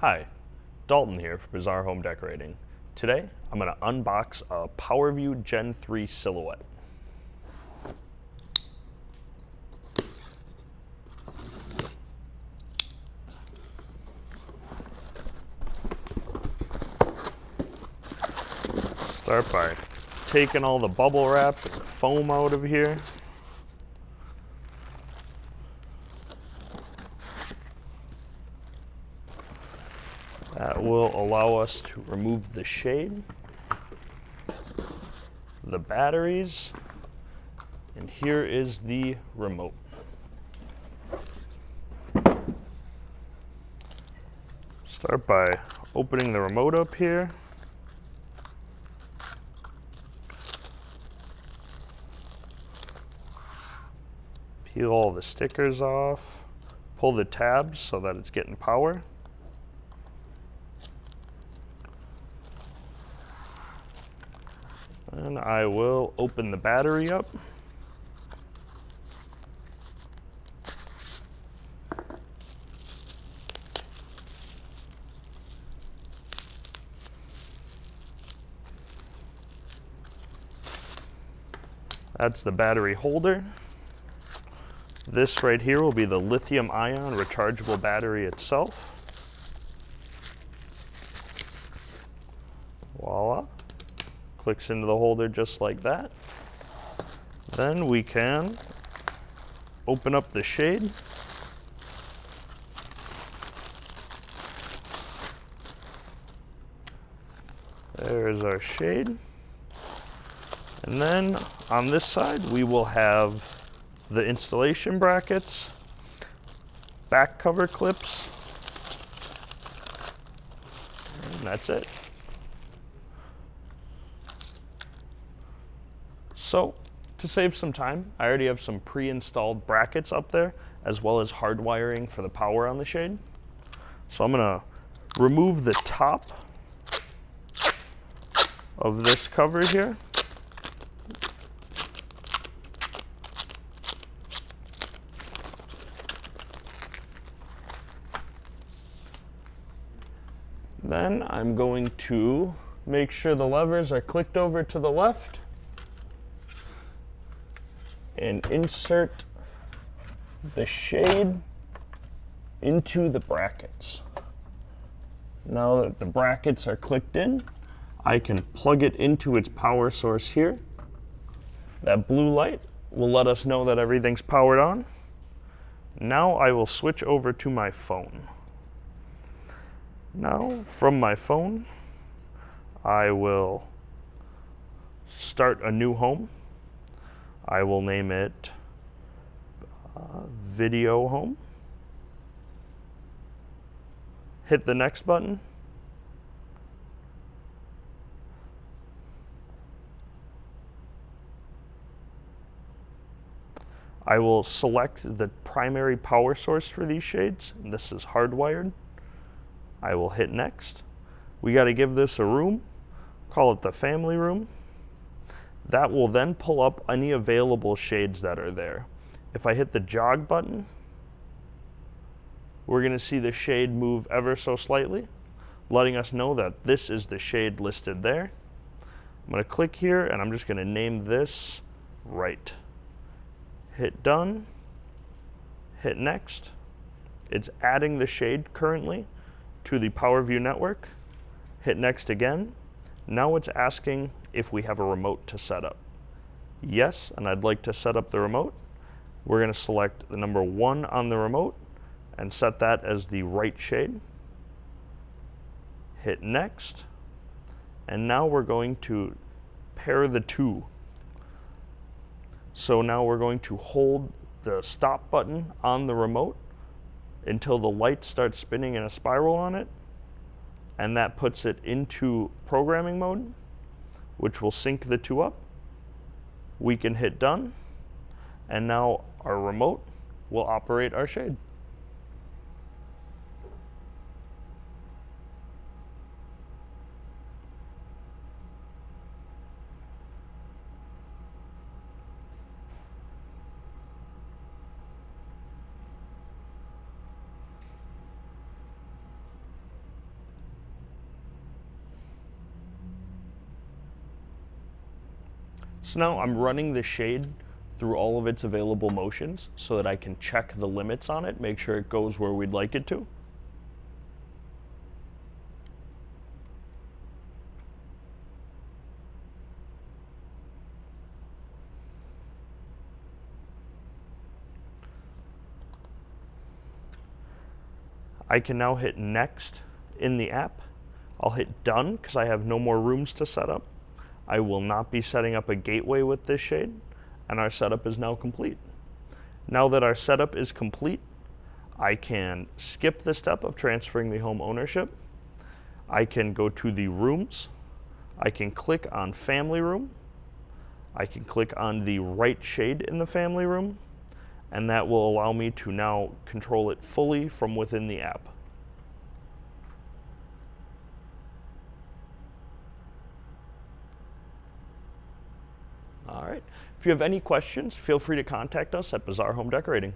Hi, Dalton here for Bazaar Home Decorating. Today, I'm going to unbox a PowerView Gen 3 Silhouette. Start by taking all the bubble wrap and foam out of here. That will allow us to remove the shade, the batteries, and here is the remote. Start by opening the remote up here. Peel all the stickers off, pull the tabs so that it's getting power. And I will open the battery up. That's the battery holder. This right here will be the lithium ion rechargeable battery itself. Clicks into the holder just like that. Then we can open up the shade. There's our shade. And then on this side, we will have the installation brackets, back cover clips, and that's it. So to save some time, I already have some pre-installed brackets up there, as well as hard wiring for the power on the shade. So I'm gonna remove the top of this cover here. Then I'm going to make sure the levers are clicked over to the left and insert the shade into the brackets. Now that the brackets are clicked in, I can plug it into its power source here. That blue light will let us know that everything's powered on. Now I will switch over to my phone. Now from my phone, I will start a new home. I will name it uh, Video Home. Hit the next button. I will select the primary power source for these shades. This is hardwired. I will hit next. We got to give this a room. Call it the family room. That will then pull up any available shades that are there. If I hit the jog button, we're going to see the shade move ever so slightly, letting us know that this is the shade listed there. I'm going to click here and I'm just going to name this right. Hit done, hit next. It's adding the shade currently to the PowerView network. Hit next again. Now it's asking if we have a remote to set up. Yes, and I'd like to set up the remote. We're going to select the number one on the remote and set that as the right shade. Hit next. And now we're going to pair the two. So now we're going to hold the stop button on the remote until the light starts spinning in a spiral on it. And that puts it into programming mode which will sync the two up. We can hit done, and now our remote will operate our shade. So now I'm running the shade through all of its available motions so that I can check the limits on it, make sure it goes where we'd like it to. I can now hit next in the app. I'll hit done because I have no more rooms to set up. I will not be setting up a gateway with this shade and our setup is now complete. Now that our setup is complete, I can skip the step of transferring the home ownership. I can go to the rooms. I can click on family room. I can click on the right shade in the family room and that will allow me to now control it fully from within the app. All right. If you have any questions, feel free to contact us at Bazaar Home Decorating.